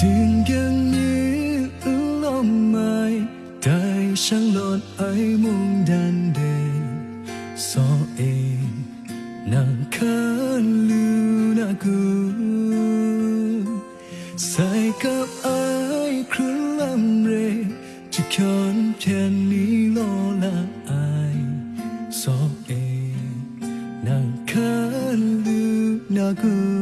ถึงอย่งนี้ลมไม่ได้ช่างหลดไอมุ่งดันเดนซอเองนังคันลูนากูใส่กับไอครุ่นลำเรจะคอนแทนนี้โลละไอสอเองนังคันลูนากู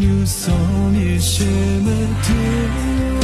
you saw me shimmer tears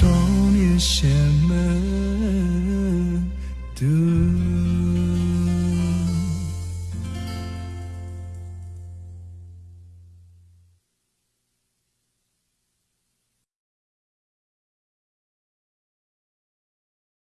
少年侠们，独。